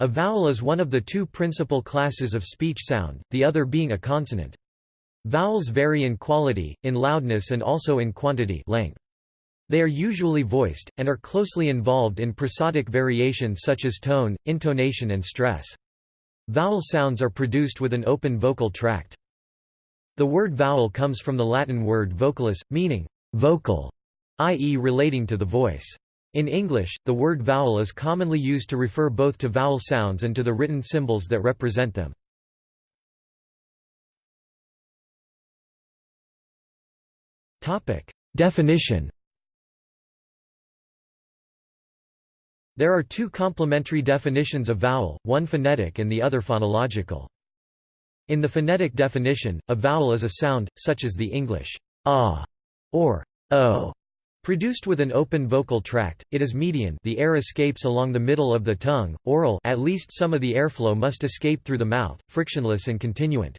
A vowel is one of the two principal classes of speech sound, the other being a consonant. Vowels vary in quality, in loudness and also in quantity length. They are usually voiced, and are closely involved in prosodic variation such as tone, intonation and stress. Vowel sounds are produced with an open vocal tract. The word vowel comes from the Latin word vocalis, meaning vocal, i.e. relating to the voice. In English, the word vowel is commonly used to refer both to vowel sounds and to the written symbols that represent them. Definition There are two complementary definitions of vowel, one phonetic and the other phonological. In the phonetic definition, a vowel is a sound, such as the English ah or o, produced with an open vocal tract. It is median; the air escapes along the middle of the tongue. Oral, at least some of the airflow must escape through the mouth, frictionless and continuant.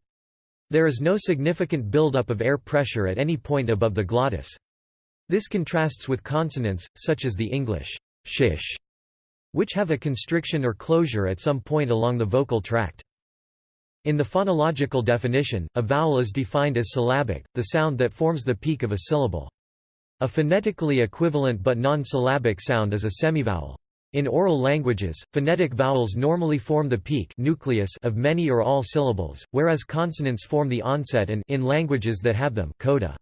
There is no significant buildup of air pressure at any point above the glottis. This contrasts with consonants, such as the English shish which have a constriction or closure at some point along the vocal tract. In the phonological definition, a vowel is defined as syllabic, the sound that forms the peak of a syllable. A phonetically equivalent but non-syllabic sound is a semivowel. In oral languages, phonetic vowels normally form the peak nucleus of many or all syllables, whereas consonants form the onset and in languages that have them coda.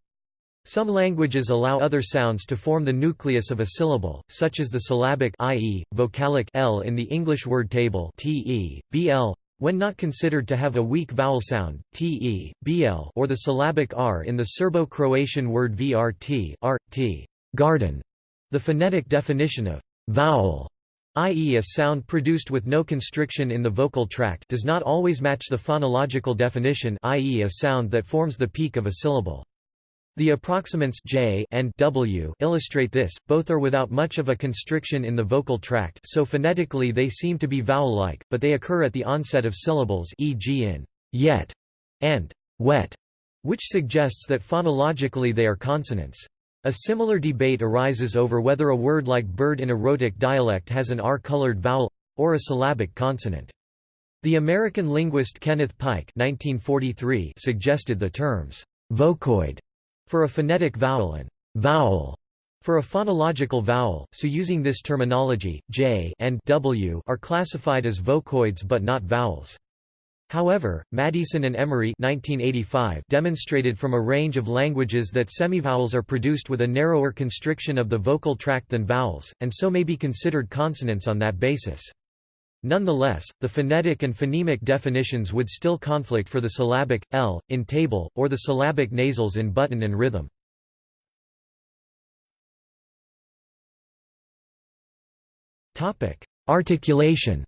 Some languages allow other sounds to form the nucleus of a syllable, such as the syllabic i.e., vocalic l in the English word table te, bl, when not considered to have a weak vowel sound, te, bl or the syllabic r in the Serbo-Croatian word vrt, rt, garden. The phonetic definition of vowel i.e. a sound produced with no constriction in the vocal tract does not always match the phonological definition i.e. a sound that forms the peak of a syllable. The approximants j and w illustrate this, both are without much of a constriction in the vocal tract so phonetically they seem to be vowel-like, but they occur at the onset of syllables e.g. in yet and wet, which suggests that phonologically they are consonants. A similar debate arises over whether a word like bird in a rhotic dialect has an R-colored vowel or a syllabic consonant. The American linguist Kenneth Pike 1943 suggested the terms vocoid for a phonetic vowel and vowel for a phonological vowel, so using this terminology, j and w are classified as vocoids but not vowels. However, Maddieson and Emmorey 1985 demonstrated from a range of languages that semivowels are produced with a narrower constriction of the vocal tract than vowels, and so may be considered consonants on that basis. Nonetheless, the phonetic and phonemic definitions would still conflict for the syllabic, l, in table, or the syllabic nasals in button and rhythm. Articulation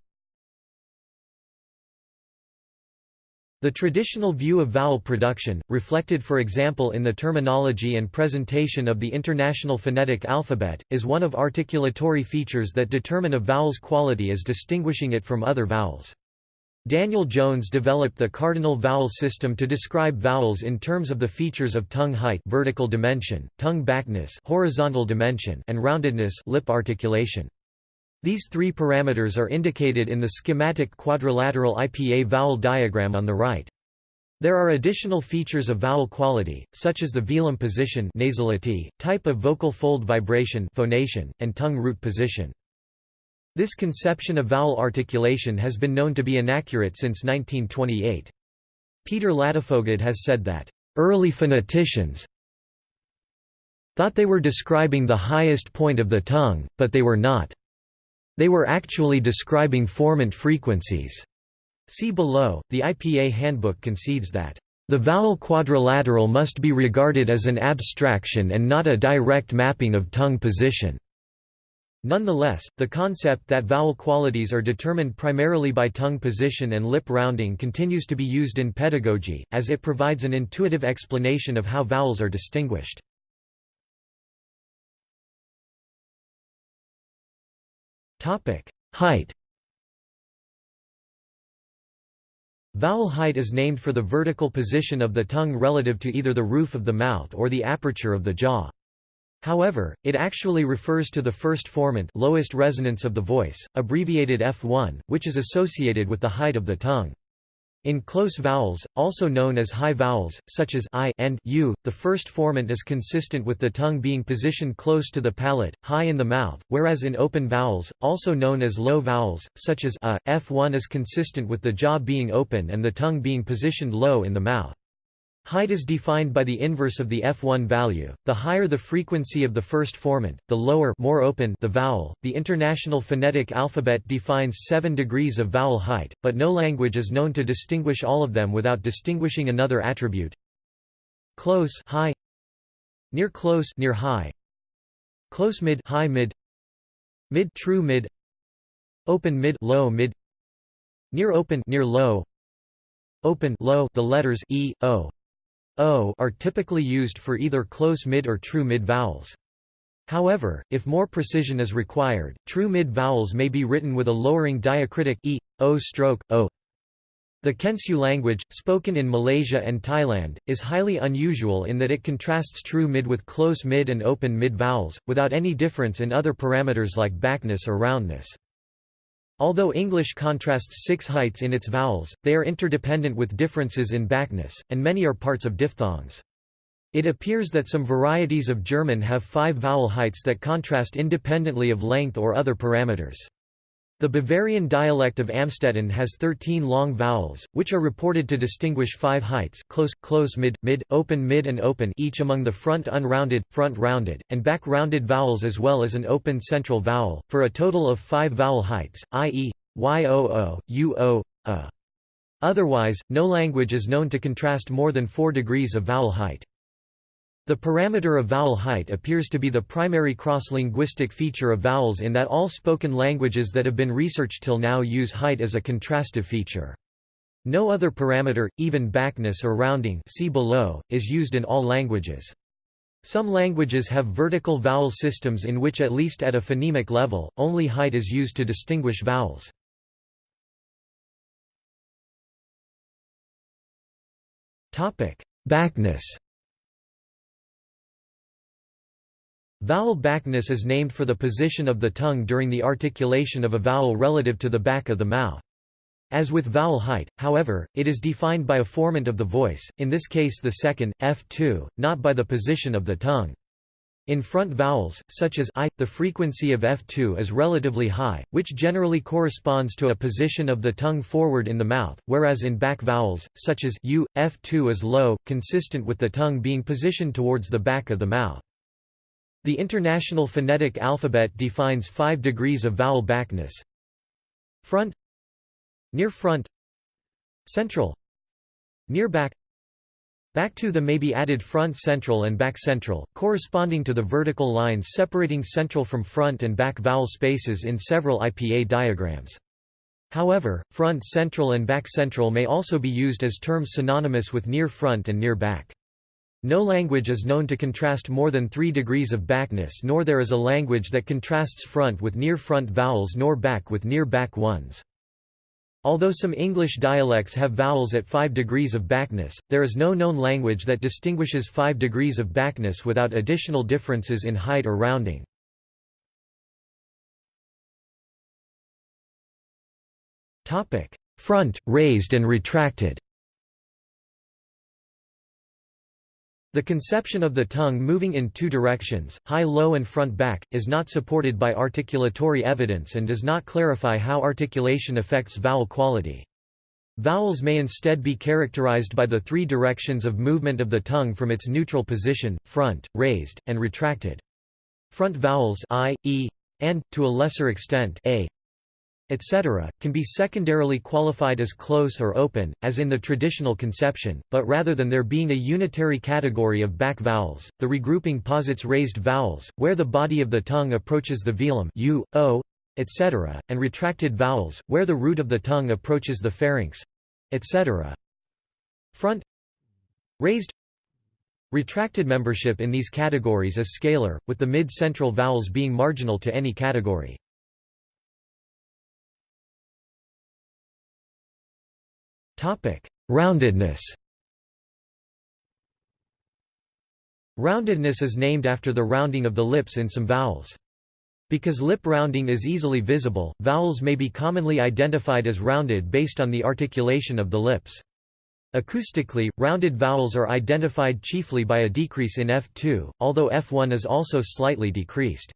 The traditional view of vowel production, reflected for example in the terminology and presentation of the International Phonetic Alphabet, is one of articulatory features that determine a vowel's quality as distinguishing it from other vowels. Daniel Jones developed the cardinal vowel system to describe vowels in terms of the features of tongue height vertical dimension, tongue backness horizontal dimension, and roundedness lip articulation. These three parameters are indicated in the schematic quadrilateral IPA vowel diagram on the right. There are additional features of vowel quality, such as the velum position nasality, type of vocal fold vibration phonation, and tongue root position. This conception of vowel articulation has been known to be inaccurate since 1928. Peter Ladefoged has said that, "...early phoneticians thought they were describing the highest point of the tongue, but they were not." They were actually describing formant frequencies. See below, the IPA handbook concedes that the vowel quadrilateral must be regarded as an abstraction and not a direct mapping of tongue position. Nonetheless, the concept that vowel qualities are determined primarily by tongue position and lip rounding continues to be used in pedagogy, as it provides an intuitive explanation of how vowels are distinguished. Height Vowel height is named for the vertical position of the tongue relative to either the roof of the mouth or the aperture of the jaw. However, it actually refers to the first formant lowest resonance of the voice, abbreviated F1, which is associated with the height of the tongue. In close vowels, also known as high vowels, such as i and u, the first formant is consistent with the tongue being positioned close to the palate, high in the mouth, whereas in open vowels, also known as low vowels, such as a, f1 is consistent with the jaw being open and the tongue being positioned low in the mouth. Height is defined by the inverse of the F1 value. The higher the frequency of the first formant, the lower more open the vowel. The International Phonetic Alphabet defines 7 degrees of vowel height, but no language is known to distinguish all of them without distinguishing another attribute. Close high, near close near high, close mid high mid, mid true mid, open mid low mid, near open near low, open low the letters e o o are typically used for either close mid or true mid vowels. However, if more precision is required, true mid vowels may be written with a lowering diacritic e, o stroke, o. The Kensiu language, spoken in Malaysia and Thailand, is highly unusual in that it contrasts true mid with close mid and open mid vowels, without any difference in other parameters like backness or roundness. Although English contrasts six heights in its vowels, they are interdependent with differences in backness, and many are parts of diphthongs. It appears that some varieties of German have five vowel heights that contrast independently of length or other parameters. The Bavarian dialect of Amstetten has 13 long vowels, which are reported to distinguish five heights close, close mid, mid, open mid and open each among the front unrounded, front rounded, and back rounded vowels as well as an open central vowel, for a total of five vowel heights, i.e. y-o-o, u-o, a. Otherwise, no language is known to contrast more than four degrees of vowel height. The parameter of vowel height appears to be the primary cross-linguistic feature of vowels in that all spoken languages that have been researched till now use height as a contrastive feature. No other parameter, even backness or rounding see below, is used in all languages. Some languages have vertical vowel systems in which at least at a phonemic level, only height is used to distinguish vowels. Backness Vowel backness is named for the position of the tongue during the articulation of a vowel relative to the back of the mouth. As with vowel height, however, it is defined by a formant of the voice, in this case the second, F2, not by the position of the tongue. In front vowels, such as I, the frequency of F2 is relatively high, which generally corresponds to a position of the tongue forward in the mouth, whereas in back vowels, such as U, F2 is low, consistent with the tongue being positioned towards the back of the mouth. The International Phonetic Alphabet defines five degrees of vowel backness. Front Near front Central Near back Back to the may be added front central and back central, corresponding to the vertical lines separating central from front and back vowel spaces in several IPA diagrams. However, front central and back central may also be used as terms synonymous with near front and near back. No language is known to contrast more than 3 degrees of backness nor there is a language that contrasts front with near-front vowels nor back with near-back ones. Although some English dialects have vowels at 5 degrees of backness, there is no known language that distinguishes 5 degrees of backness without additional differences in height or rounding. Front, raised and retracted The conception of the tongue moving in two directions, high-low and front-back, is not supported by articulatory evidence and does not clarify how articulation affects vowel quality. Vowels may instead be characterized by the three directions of movement of the tongue from its neutral position, front, raised, and retracted. Front vowels i, e, and, to a lesser extent, a, etc., can be secondarily qualified as close or open, as in the traditional conception, but rather than there being a unitary category of back vowels, the regrouping posits raised vowels, where the body of the tongue approaches the velum u, o, etc., and retracted vowels, where the root of the tongue approaches the pharynx, etc. Front raised Retracted membership in these categories is scalar, with the mid-central vowels being marginal to any category. Topic: Roundedness. Roundedness is named after the rounding of the lips in some vowels. Because lip rounding is easily visible, vowels may be commonly identified as rounded based on the articulation of the lips. Acoustically, rounded vowels are identified chiefly by a decrease in F2, although F1 is also slightly decreased.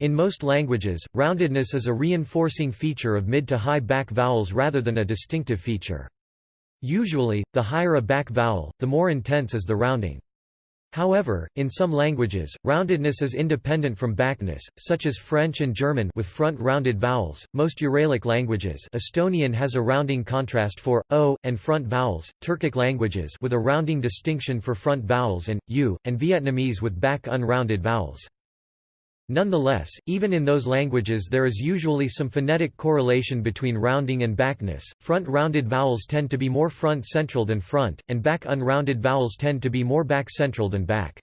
In most languages, roundedness is a reinforcing feature of mid to high back vowels rather than a distinctive feature. Usually, the higher a back vowel, the more intense is the rounding. However, in some languages, roundedness is independent from backness, such as French and German with front rounded vowels. Most Uralic languages, Estonian has a rounding contrast for o and front vowels, Turkic languages with a rounding distinction for front vowels and u, and Vietnamese with back unrounded vowels. Nonetheless, even in those languages there is usually some phonetic correlation between rounding and backness. Front rounded vowels tend to be more front central than front, and back unrounded vowels tend to be more back central than back.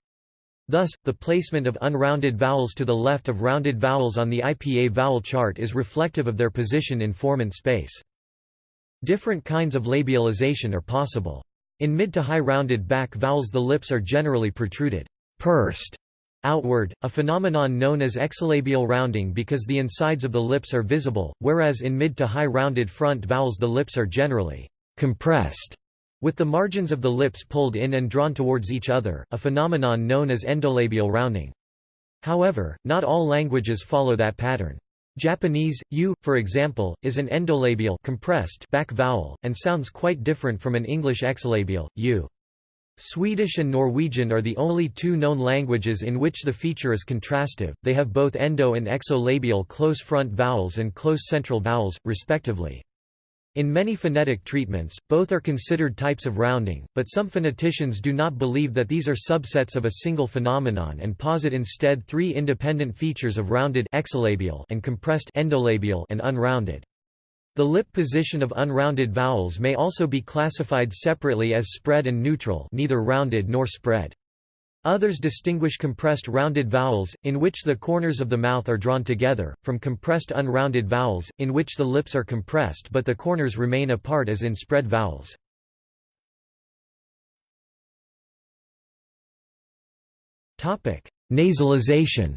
Thus, the placement of unrounded vowels to the left of rounded vowels on the IPA vowel chart is reflective of their position in formant space. Different kinds of labialization are possible. In mid to high rounded back vowels the lips are generally protruded, pursed, outward, a phenomenon known as exolabial rounding because the insides of the lips are visible, whereas in mid to high rounded front vowels the lips are generally compressed, with the margins of the lips pulled in and drawn towards each other, a phenomenon known as endolabial rounding. However, not all languages follow that pattern. Japanese, u, for example, is an endolabial compressed back vowel, and sounds quite different from an English exolabial, u. Swedish and Norwegian are the only two known languages in which the feature is contrastive, they have both endo and exolabial close front vowels and close central vowels, respectively. In many phonetic treatments, both are considered types of rounding, but some phoneticians do not believe that these are subsets of a single phenomenon and posit instead three independent features of rounded exolabial and compressed endolabial and unrounded. The lip position of unrounded vowels may also be classified separately as spread and neutral neither rounded nor spread. Others distinguish compressed rounded vowels, in which the corners of the mouth are drawn together, from compressed unrounded vowels, in which the lips are compressed but the corners remain apart as in spread vowels. Nasalization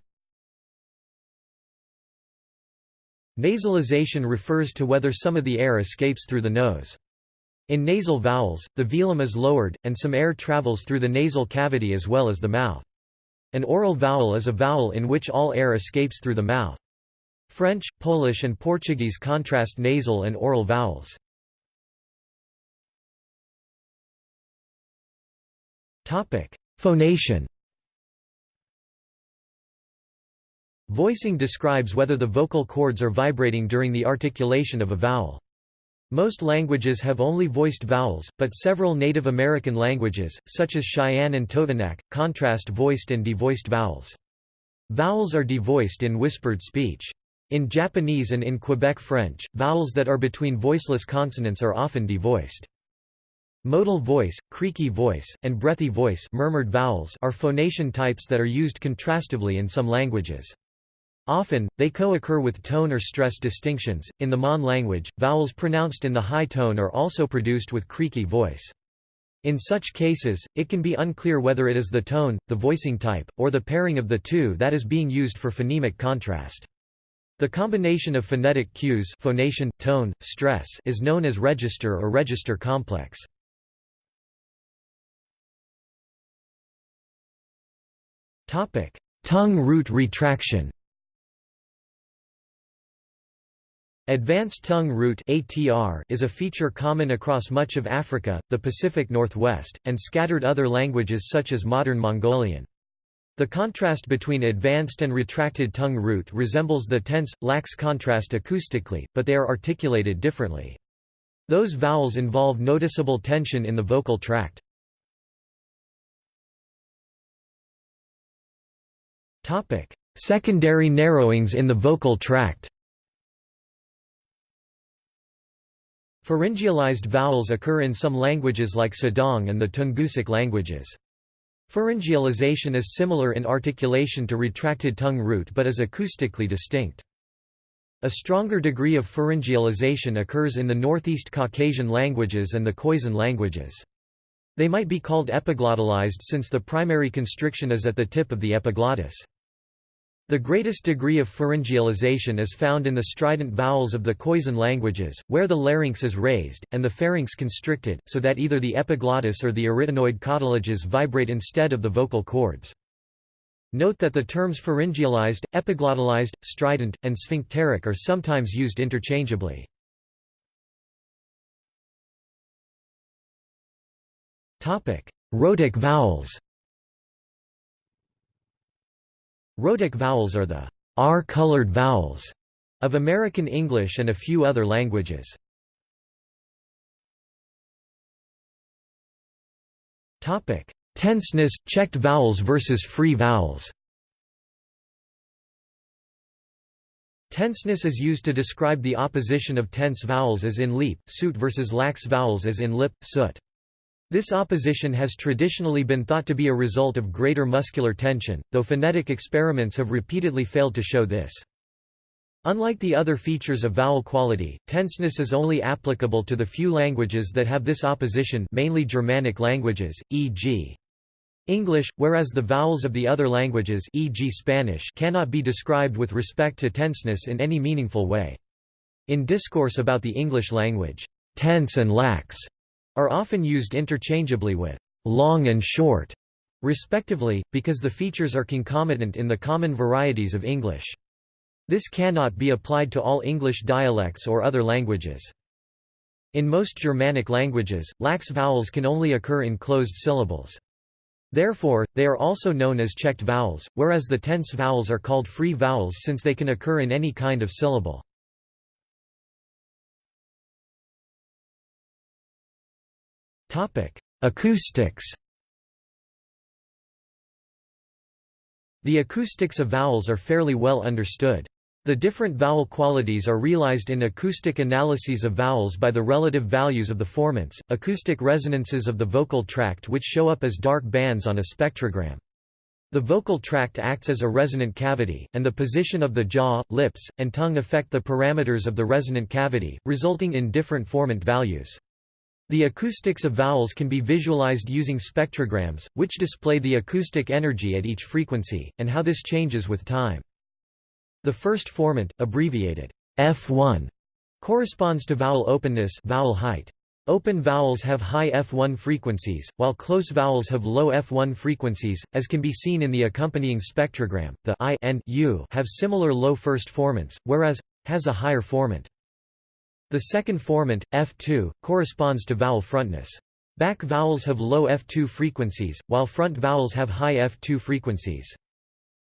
Nasalization refers to whether some of the air escapes through the nose. In nasal vowels, the velum is lowered, and some air travels through the nasal cavity as well as the mouth. An oral vowel is a vowel in which all air escapes through the mouth. French, Polish and Portuguese contrast nasal and oral vowels. Phonation Voicing describes whether the vocal cords are vibrating during the articulation of a vowel. Most languages have only voiced vowels, but several Native American languages, such as Cheyenne and Totonac, contrast voiced and devoiced vowels. Vowels are devoiced in whispered speech. In Japanese and in Quebec French, vowels that are between voiceless consonants are often devoiced. Modal voice, creaky voice, and breathy voice murmured vowels are phonation types that are used contrastively in some languages. Often, they co-occur with tone or stress distinctions. In the Mon language, vowels pronounced in the high tone are also produced with creaky voice. In such cases, it can be unclear whether it is the tone, the voicing type, or the pairing of the two that is being used for phonemic contrast. The combination of phonetic cues phonation, tone, stress is known as register or register complex. Tongue root retraction Advanced tongue root (ATR) is a feature common across much of Africa, the Pacific Northwest, and scattered other languages such as modern Mongolian. The contrast between advanced and retracted tongue root resembles the tense, lax contrast acoustically, but they are articulated differently. Those vowels involve noticeable tension in the vocal tract. Secondary narrowings in the vocal tract Pharyngealized vowels occur in some languages like Sedang and the Tungusic languages. Pharyngealization is similar in articulation to retracted tongue root but is acoustically distinct. A stronger degree of pharyngealization occurs in the Northeast Caucasian languages and the Khoisan languages. They might be called epiglottalized since the primary constriction is at the tip of the epiglottis. The greatest degree of pharyngealization is found in the strident vowels of the Khoisan languages, where the larynx is raised, and the pharynx constricted, so that either the epiglottis or the arytenoid cartilages vibrate instead of the vocal cords. Note that the terms pharyngealized, epiglottalized, strident, and sphincteric are sometimes used interchangeably. Rhotic vowels Rhotic vowels are the R-colored vowels of American English and a few other languages. Topic: Tenseness, checked vowels versus free vowels. Tenseness is used to describe the opposition of tense vowels as in leap, suit versus lax vowels as in lip, soot. This opposition has traditionally been thought to be a result of greater muscular tension, though phonetic experiments have repeatedly failed to show this. Unlike the other features of vowel quality, tenseness is only applicable to the few languages that have this opposition mainly Germanic languages, e.g. English, whereas the vowels of the other languages e.g. Spanish cannot be described with respect to tenseness in any meaningful way. In discourse about the English language, tense and lax are often used interchangeably with long and short, respectively, because the features are concomitant in the common varieties of English. This cannot be applied to all English dialects or other languages. In most Germanic languages, lax vowels can only occur in closed syllables. Therefore, they are also known as checked vowels, whereas the tense vowels are called free vowels since they can occur in any kind of syllable. Acoustics The acoustics of vowels are fairly well understood. The different vowel qualities are realized in acoustic analyses of vowels by the relative values of the formants, acoustic resonances of the vocal tract which show up as dark bands on a spectrogram. The vocal tract acts as a resonant cavity, and the position of the jaw, lips, and tongue affect the parameters of the resonant cavity, resulting in different formant values. The acoustics of vowels can be visualized using spectrograms, which display the acoustic energy at each frequency, and how this changes with time. The first formant, abbreviated F1, corresponds to vowel openness vowel height. Open vowels have high F1 frequencies, while close vowels have low F1 frequencies, as can be seen in the accompanying spectrogram. The I and U have similar low first formants, whereas has a higher formant. The second formant, F2, corresponds to vowel frontness. Back vowels have low F2 frequencies, while front vowels have high F2 frequencies.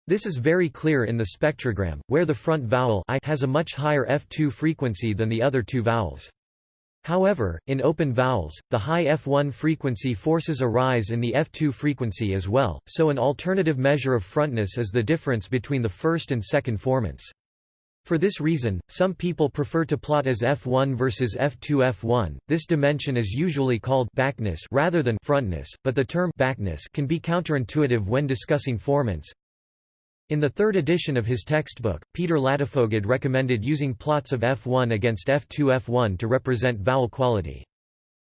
This is very clear in the spectrogram, where the front vowel I has a much higher F2 frequency than the other two vowels. However, in open vowels, the high F1 frequency forces a rise in the F2 frequency as well, so an alternative measure of frontness is the difference between the first and second formants. For this reason, some people prefer to plot as f1 versus f2 f1. This dimension is usually called backness rather than frontness, but the term backness can be counterintuitive when discussing formants. In the third edition of his textbook, Peter Ladefoged recommended using plots of f1 against f2 f1 to represent vowel quality.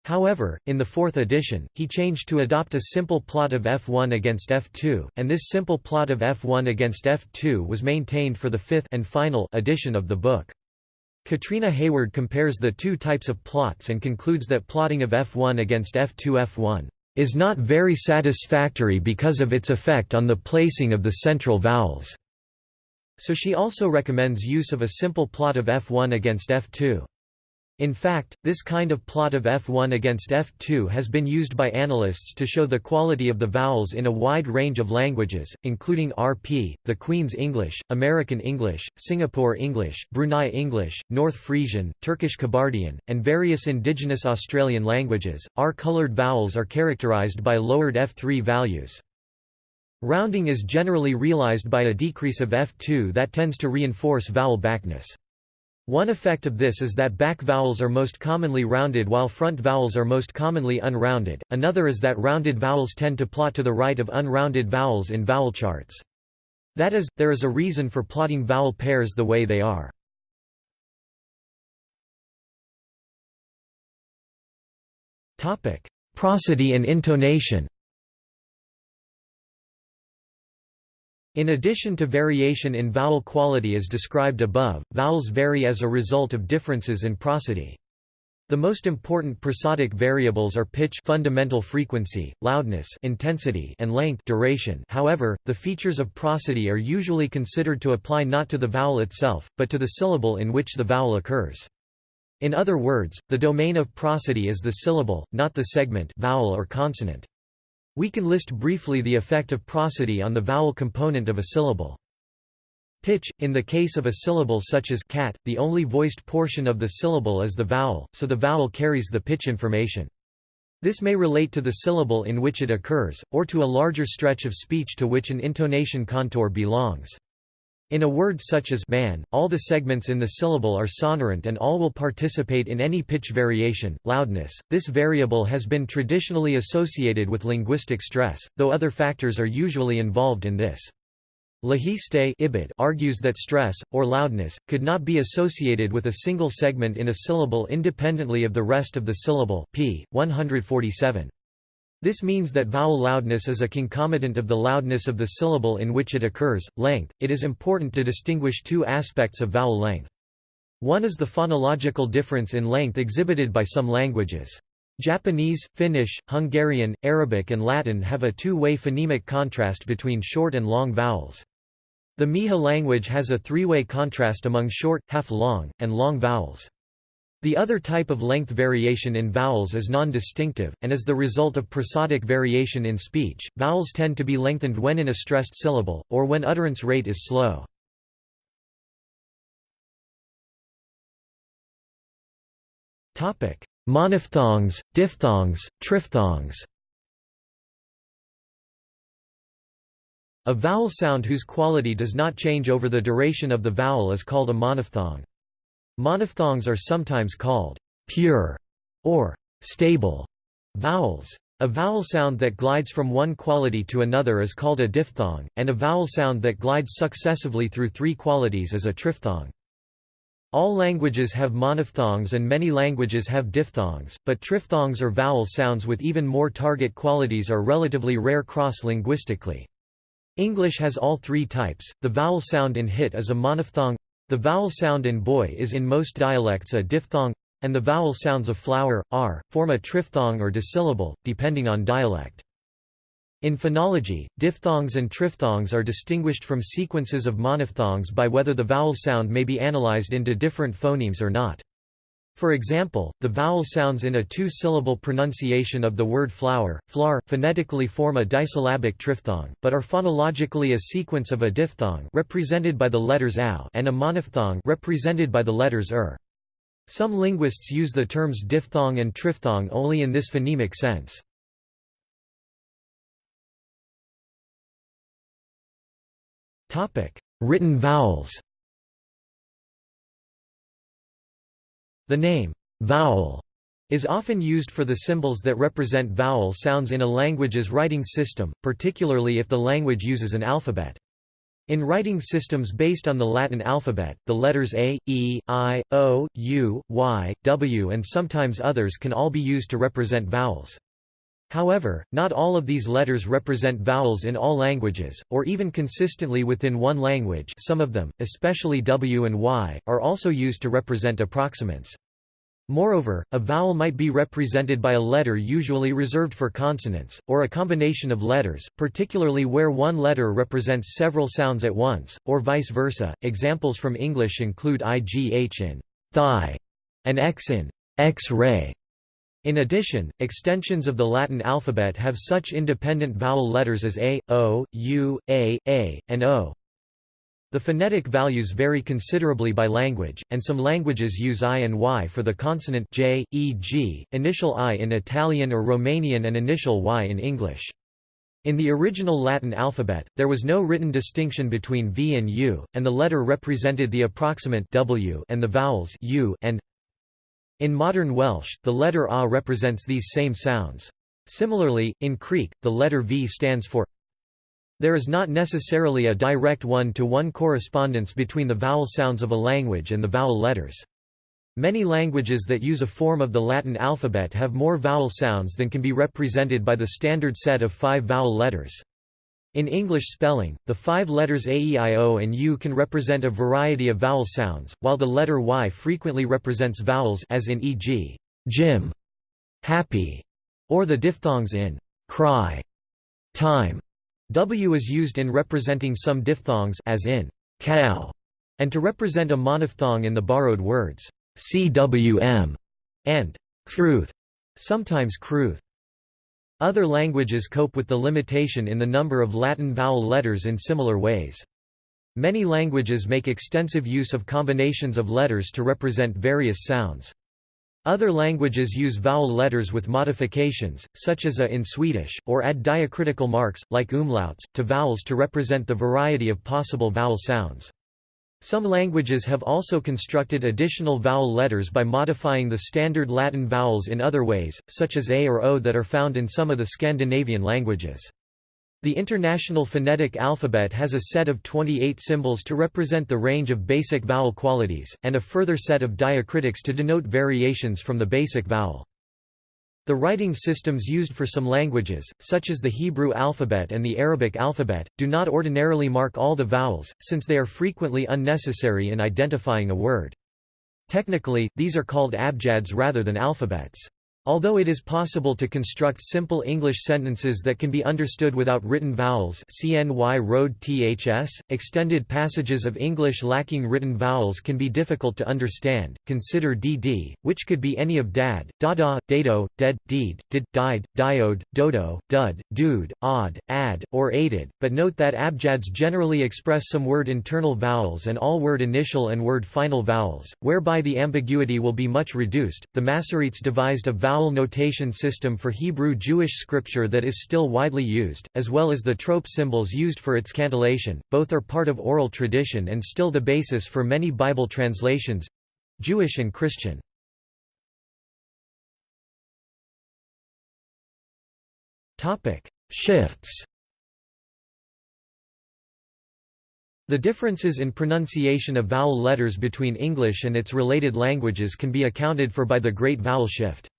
However, in the fourth edition, he changed to adopt a simple plot of f1 against f2, and this simple plot of f1 against f2 was maintained for the fifth and final edition of the book. Katrina Hayward compares the two types of plots and concludes that plotting of f1 against f2 f1 is not very satisfactory because of its effect on the placing of the central vowels. So she also recommends use of a simple plot of f1 against f2. In fact, this kind of plot of F1 against F2 has been used by analysts to show the quality of the vowels in a wide range of languages, including RP, the Queen's English, American English, Singapore English, Brunei English, North Frisian, Turkish Kabardian, and various indigenous Australian languages. R-colored vowels are characterized by lowered F3 values. Rounding is generally realized by a decrease of F2 that tends to reinforce vowel backness. One effect of this is that back vowels are most commonly rounded while front vowels are most commonly unrounded, another is that rounded vowels tend to plot to the right of unrounded vowels in vowel charts. That is, there is a reason for plotting vowel pairs the way they are. Prosody and intonation In addition to variation in vowel quality as described above, vowels vary as a result of differences in prosody. The most important prosodic variables are pitch fundamental frequency, loudness intensity and length duration however, the features of prosody are usually considered to apply not to the vowel itself, but to the syllable in which the vowel occurs. In other words, the domain of prosody is the syllable, not the segment vowel or consonant. We can list briefly the effect of prosody on the vowel component of a syllable. Pitch, in the case of a syllable such as cat, the only voiced portion of the syllable is the vowel, so the vowel carries the pitch information. This may relate to the syllable in which it occurs, or to a larger stretch of speech to which an intonation contour belongs. In a word such as man, all the segments in the syllable are sonorant and all will participate in any pitch variation. Loudness, this variable has been traditionally associated with linguistic stress, though other factors are usually involved in this. Lehiste argues that stress, or loudness, could not be associated with a single segment in a syllable independently of the rest of the syllable p. 147. This means that vowel loudness is a concomitant of the loudness of the syllable in which it occurs. Length It is important to distinguish two aspects of vowel length. One is the phonological difference in length exhibited by some languages. Japanese, Finnish, Hungarian, Arabic and Latin have a two-way phonemic contrast between short and long vowels. The Mixe language has a three-way contrast among short, half-long, and long vowels. The other type of length variation in vowels is non-distinctive, and is the result of prosodic variation in speech. Vowels tend to be lengthened when in a stressed syllable, or when utterance rate is slow. Monophthongs, diphthongs, triphthongs A vowel sound whose quality does not change over the duration of the vowel is called a monophthong. Monophthongs are sometimes called pure or stable vowels. A vowel sound that glides from one quality to another is called a diphthong, and a vowel sound that glides successively through three qualities is a triphthong. All languages have monophthongs and many languages have diphthongs, but triphthongs or vowel sounds with even more target qualities are relatively rare cross-linguistically. English has all three types. The vowel sound in hit is a monophthong the vowel sound in boy is in most dialects a diphthong, and the vowel sounds of flower, r, form a triphthong or disyllable, depending on dialect. In phonology, diphthongs and triphthongs are distinguished from sequences of monophthongs by whether the vowel sound may be analyzed into different phonemes or not. For example, the vowel sounds in a two-syllable pronunciation of the word flower, flar, phonetically form a disyllabic triphthong, but are phonologically a sequence of a diphthong represented by the letters ow and a monophthong represented by the letters er. Some linguists use the terms diphthong and triphthong only in this phonemic sense. Written vowels The name, vowel, is often used for the symbols that represent vowel sounds in a language's writing system, particularly if the language uses an alphabet. In writing systems based on the Latin alphabet, the letters A, E, I, O, U, Y, W and sometimes others can all be used to represent vowels. However, not all of these letters represent vowels in all languages, or even consistently within one language some of them, especially W and Y, are also used to represent approximants. Moreover, a vowel might be represented by a letter usually reserved for consonants, or a combination of letters, particularly where one letter represents several sounds at once, or vice versa. Examples from English include IGH in thigh and X in X-ray. In addition, extensions of the Latin alphabet have such independent vowel letters as A, O, U, A, A, and O. The phonetic values vary considerably by language, and some languages use I and Y for the consonant J, e.g., initial I in Italian or Romanian and initial Y in English. In the original Latin alphabet, there was no written distinction between V and U, and the letter represented the approximant W and the vowels U and in modern Welsh, the letter A represents these same sounds. Similarly, in Creek, the letter V stands for there is not necessarily a direct one-to-one -one correspondence between the vowel sounds of a language and the vowel letters. Many languages that use a form of the Latin alphabet have more vowel sounds than can be represented by the standard set of five vowel letters. In English spelling, the five letters A, E, I, O and U can represent a variety of vowel sounds, while the letter Y frequently represents vowels as in e.g. Jim, happy, or the diphthongs in cry, time. W is used in representing some diphthongs as in cow, and to represent a monophthong in the borrowed words cwm, and crwth, sometimes cruth. Other languages cope with the limitation in the number of Latin vowel letters in similar ways. Many languages make extensive use of combinations of letters to represent various sounds. Other languages use vowel letters with modifications, such as a in Swedish, or add diacritical marks, like umlauts, to vowels to represent the variety of possible vowel sounds. Some languages have also constructed additional vowel letters by modifying the standard Latin vowels in other ways, such as a or o that are found in some of the Scandinavian languages. The International Phonetic Alphabet has a set of 28 symbols to represent the range of basic vowel qualities, and a further set of diacritics to denote variations from the basic vowel. The writing systems used for some languages, such as the Hebrew alphabet and the Arabic alphabet, do not ordinarily mark all the vowels, since they are frequently unnecessary in identifying a word. Technically, these are called abjads rather than alphabets. Although it is possible to construct simple English sentences that can be understood without written vowels CNY road THS, extended passages of English lacking written vowels can be difficult to understand. Consider DD, which could be any of dad, dada, dado, dead, deed, did, died, diode, dodo, dud, dude, odd, ad, or aided, but note that abjads generally express some word internal vowels and all word initial and word final vowels, whereby the ambiguity will be much reduced. The Masoretes devised a vowel vowel notation system for Hebrew Jewish scripture that is still widely used, as well as the trope symbols used for its cantillation, both are part of oral tradition and still the basis for many Bible translations—Jewish and Christian. Shifts The differences in pronunciation of vowel letters between English and its related languages can be accounted for by the Great Vowel Shift.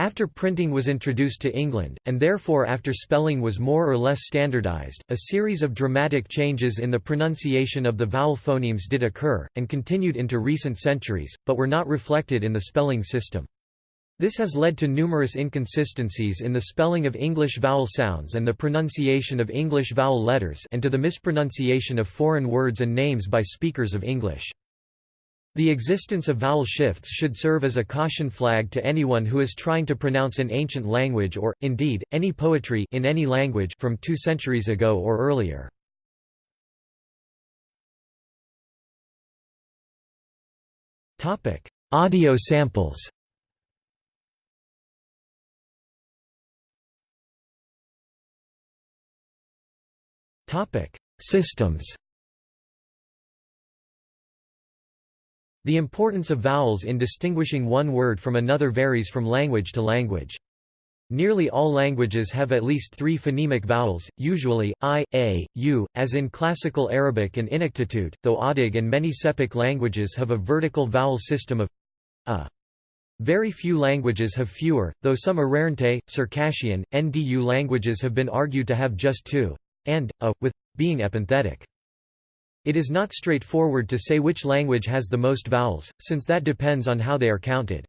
After printing was introduced to England, and therefore after spelling was more or less standardized, a series of dramatic changes in the pronunciation of the vowel phonemes did occur, and continued into recent centuries, but were not reflected in the spelling system. This has led to numerous inconsistencies in the spelling of English vowel sounds and the pronunciation of English vowel letters and to the mispronunciation of foreign words and names by speakers of English. The existence of vowel shifts should serve as a caution flag to anyone who is trying to pronounce an ancient language or, indeed, any poetry in any language from two centuries ago or earlier. Audio samples Systems The importance of vowels in distinguishing one word from another varies from language to language. Nearly all languages have at least three phonemic vowels, usually, i, a, u, as in Classical Arabic and Inuktitut, though Adyghe and many Sepik languages have a vertical vowel system of a. Very few languages have fewer, though some Arrernte, Circassian, Ndu languages have been argued to have just two, and, a, with, being epenthetic. It is not straightforward to say which language has the most vowels, since that depends on how they are counted.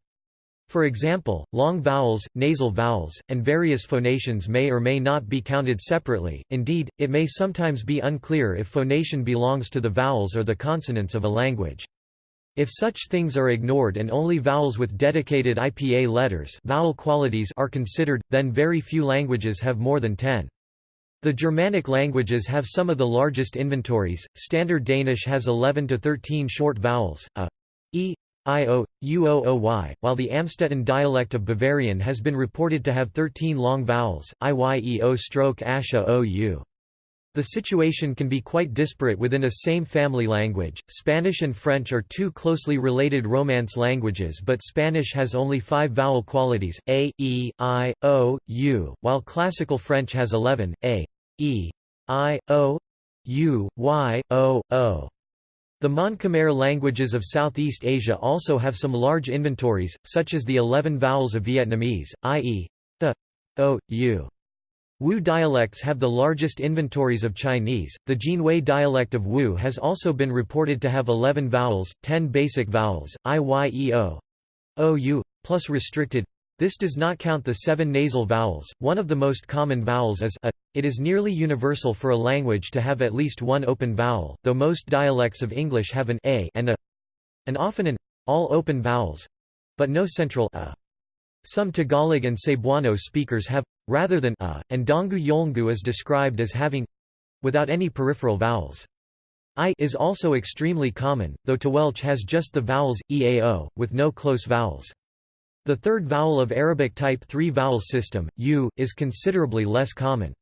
For example, long vowels, nasal vowels, and various phonations may or may not be counted separately, indeed, it may sometimes be unclear if phonation belongs to the vowels or the consonants of a language. If such things are ignored and only vowels with dedicated IPA letters vowel qualities are considered, then very few languages have more than 10. The Germanic languages have some of the largest inventories. Standard Danish has 11 to 13 short vowels, a, e, i, o, u, o, o, y, while the Amstetten dialect of Bavarian has been reported to have 13 long vowels, i, y, e, o stroke asha o, u. The situation can be quite disparate within a same family language. Spanish and French are two closely related Romance languages, but Spanish has only five vowel qualities a, e, i, o, u, while Classical French has 11 a, e, i, o, u, y, o, o. The Mon-Khmer languages of Southeast Asia also have some large inventories, such as the 11 vowels of Vietnamese, i.e. the, o, u. Wu dialects have the largest inventories of Chinese. The Jinhui dialect of Wu has also been reported to have 11 vowels, 10 basic vowels, i-y-e-o, ou, plus restricted. This does not count the seven nasal vowels. One of the most common vowels is a. It is nearly universal for a language to have at least one open vowel, though most dialects of English have an a and a, and often an all open vowels, but no central a. Some Tagalog and Cebuano speakers have, rather than a, and Dongu Yolngu is described as having without any peripheral vowels. I is also extremely common, though Tehuelche has just the vowels, eao, with no close vowels. The third vowel of Arabic type 3 vowel system, u, is considerably less common.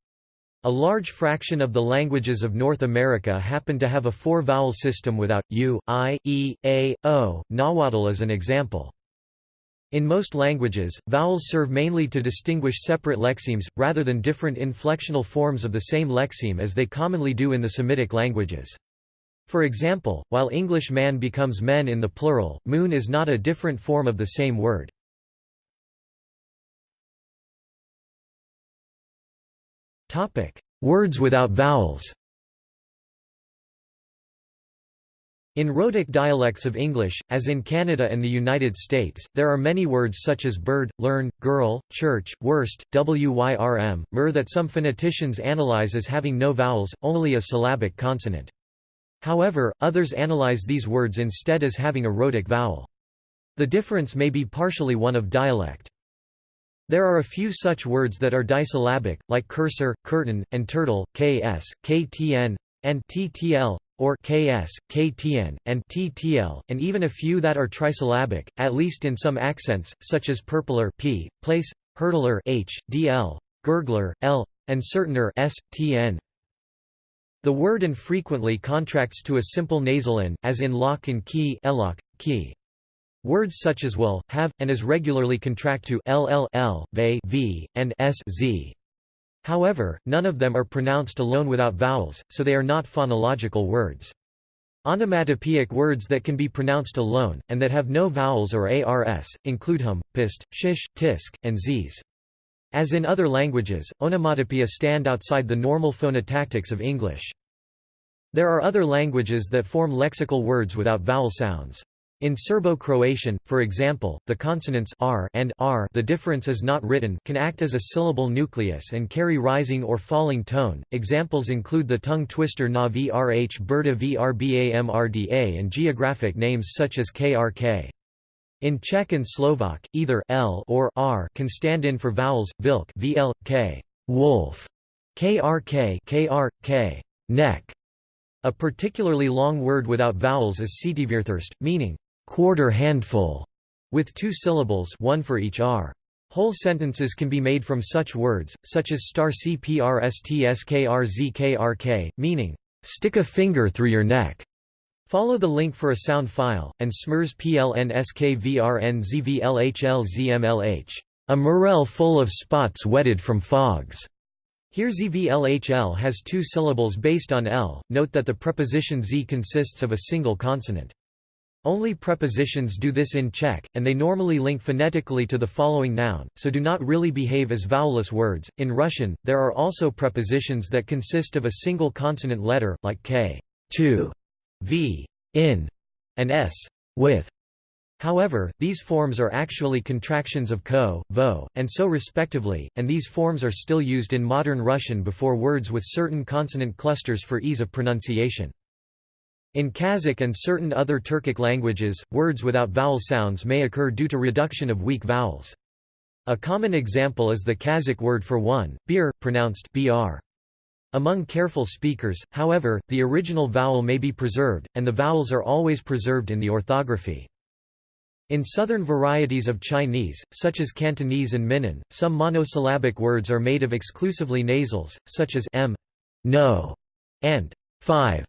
A large fraction of the languages of North America happen to have a four-vowel system without u, i, e, a, o. Nahuatl is an example. In most languages, vowels serve mainly to distinguish separate lexemes, rather than different inflectional forms of the same lexeme as they commonly do in the Semitic languages. For example, while English man becomes men in the plural, moon is not a different form of the same word. Words without vowels In rhotic dialects of English, as in Canada and the United States, there are many words such as bird, learn, girl, church, worst, wyrm, mer that some phoneticians analyze as having no vowels, only a syllabic consonant. However, others analyze these words instead as having a rhotic vowel. The difference may be partially one of dialect. There are a few such words that are disyllabic, like cursor, curtain, and turtle, ks, ktn, and ttl, or ks, ktn, and ttl, and even a few that are trisyllabic, at least in some accents, such as purpler p, place, hurdler h, dl, gurgler l, and certainer s, tn. The word infrequently contracts to a simple nasal n, as in lock and key, elock, key. Words such as will, have, and as regularly contract to ll, l, v, v, and s, z. However, none of them are pronounced alone without vowels, so they are not phonological words. Onomatopoeic words that can be pronounced alone, and that have no vowels or ars, include hum, pist, shish, tisk, and zs. As in other languages, onomatopoeia stand outside the normal phonotactics of English. There are other languages that form lexical words without vowel sounds. In Serbo-Croatian, for example, the consonants r and r the difference is not written can act as a syllable nucleus and carry rising or falling tone. Examples include the tongue twister na vrh berta vrbamrda and geographic names such as krk. In Czech and Slovak, either l or r can stand in for vowels, vilk vl, k, wolf, krk, krk, neck. A particularly long word without vowels is setivirthurst, meaning quarter handful, with two syllables one for each r. Whole sentences can be made from such words, such as star cprstskrzkrk, meaning, stick a finger through your neck. Follow the link for a sound file, and smrs plnskvrnzvlhlzmlh. A morel full of spots wetted from fogs. Here zvlhl has two syllables based on l, note that the preposition z consists of a single consonant. Only prepositions do this in Czech, and they normally link phonetically to the following noun, so do not really behave as vowelless words. In Russian, there are also prepositions that consist of a single consonant letter, like k, to, v, in, and s, with. However, these forms are actually contractions of ko, vo, and so respectively, and these forms are still used in modern Russian before words with certain consonant clusters for ease of pronunciation. In Kazakh and certain other Turkic languages, words without vowel sounds may occur due to reduction of weak vowels. A common example is the Kazakh word for one, beer, pronounced br. Among careful speakers, however, the original vowel may be preserved, and the vowels are always preserved in the orthography. In southern varieties of Chinese, such as Cantonese and Minnan, some monosyllabic words are made of exclusively nasals, such as m, no, and five.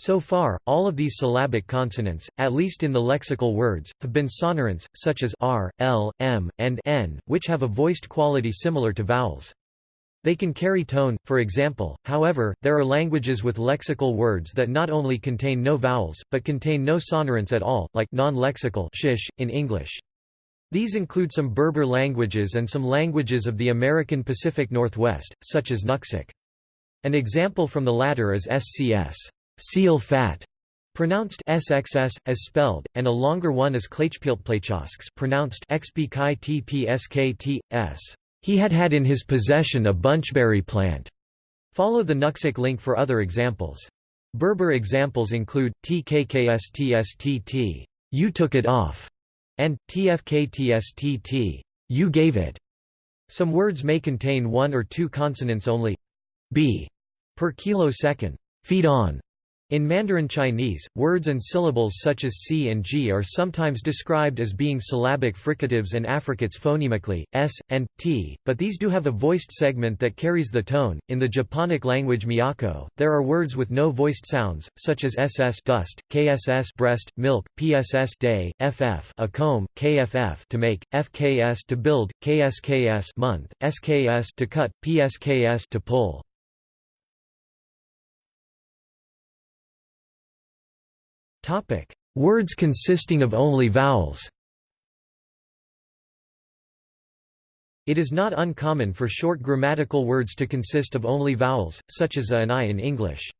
So far, all of these syllabic consonants, at least in the lexical words, have been sonorants, such as r, l, m, and n, which have a voiced quality similar to vowels. They can carry tone, for example, however, there are languages with lexical words that not only contain no vowels, but contain no sonorants at all, like non-lexical shish, in English. These include some Berber languages and some languages of the American Pacific Northwest, such as Nuxalk. An example from the latter is SCS seal fat, pronounced SXS, as spelled, and a longer one is Klechpiltplechosks pronounced XBKTPSKTS. He had had in his possession a bunchberry plant. Follow the Nuxalk link for other examples. Berber examples include TKKSTSTT, you took it off, and TFKTSTT, you gave it. Some words may contain one or two consonants only. B per kilo second. Feed on in Mandarin Chinese, words and syllables such as c and g are sometimes described as being syllabic fricatives and affricates phonemically, s, and t, but these do have a voiced segment that carries the tone. In the Japonic language Miyako, there are words with no voiced sounds, such as ss dust, kss breast, milk, pss day, ff a comb, kff to make, fks to build, ksks month, sks to cut, psks to pull. Words consisting of only vowels It is not uncommon for short grammatical words to consist of only vowels, such as a and I in English.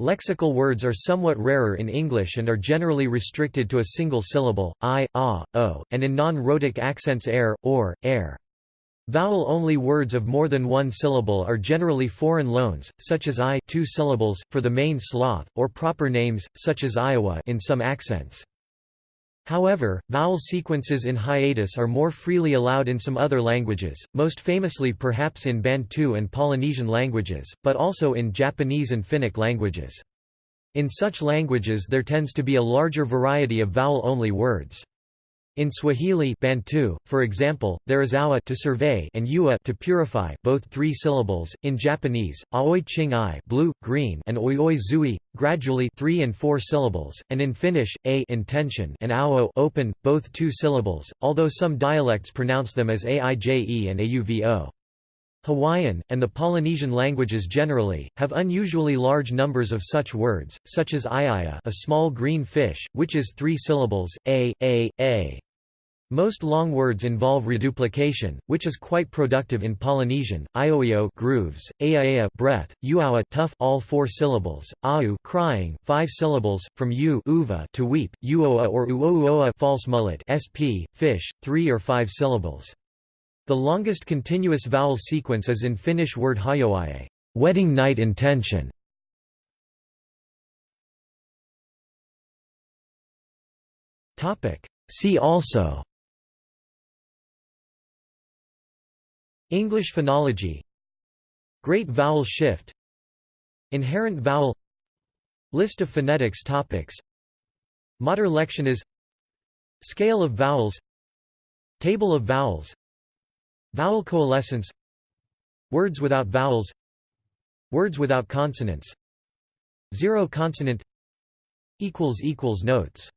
Lexical words are somewhat rarer in English and are generally restricted to a single syllable, i, a, o, and in non-rhotic accents air, or, air. Vowel-only words of more than one syllable are generally foreign loans, such as I two syllables, for the main sloth, or proper names, such as Iowa in some accents. However, vowel sequences in hiatus are more freely allowed in some other languages, most famously perhaps in Bantu and Polynesian languages, but also in Japanese and Finnic languages. In such languages there tends to be a larger variety of vowel-only words. In Swahili Bantu, for example, there is awa to survey and ua to purify, both three syllables. In Japanese, aoi ching i blue, green, and oioi zui, gradually three and four syllables, and in Finnish, a intention and ao open, both two syllables, although some dialects pronounce them as aije and auvo. Hawaiian, and the Polynesian languages generally, have unusually large numbers of such words, such as iaya a small green fish, which is three syllables, a, a, a. Most long words involve reduplication, which is quite productive in Polynesian. Ioio grooves, aaea breath, uawa tough all four syllables, au crying five syllables, from u uva to weep, uoa or uouoa false mullet sp fish, three or five syllables. The longest continuous vowel sequence is in Finnish word hajoaie, wedding night intention. See also English phonology Great vowel shift Inherent vowel List of phonetics topics Mater lectionis Scale of vowels Table of vowels Vowel coalescence Words without vowels Words without consonants Zero consonant Notes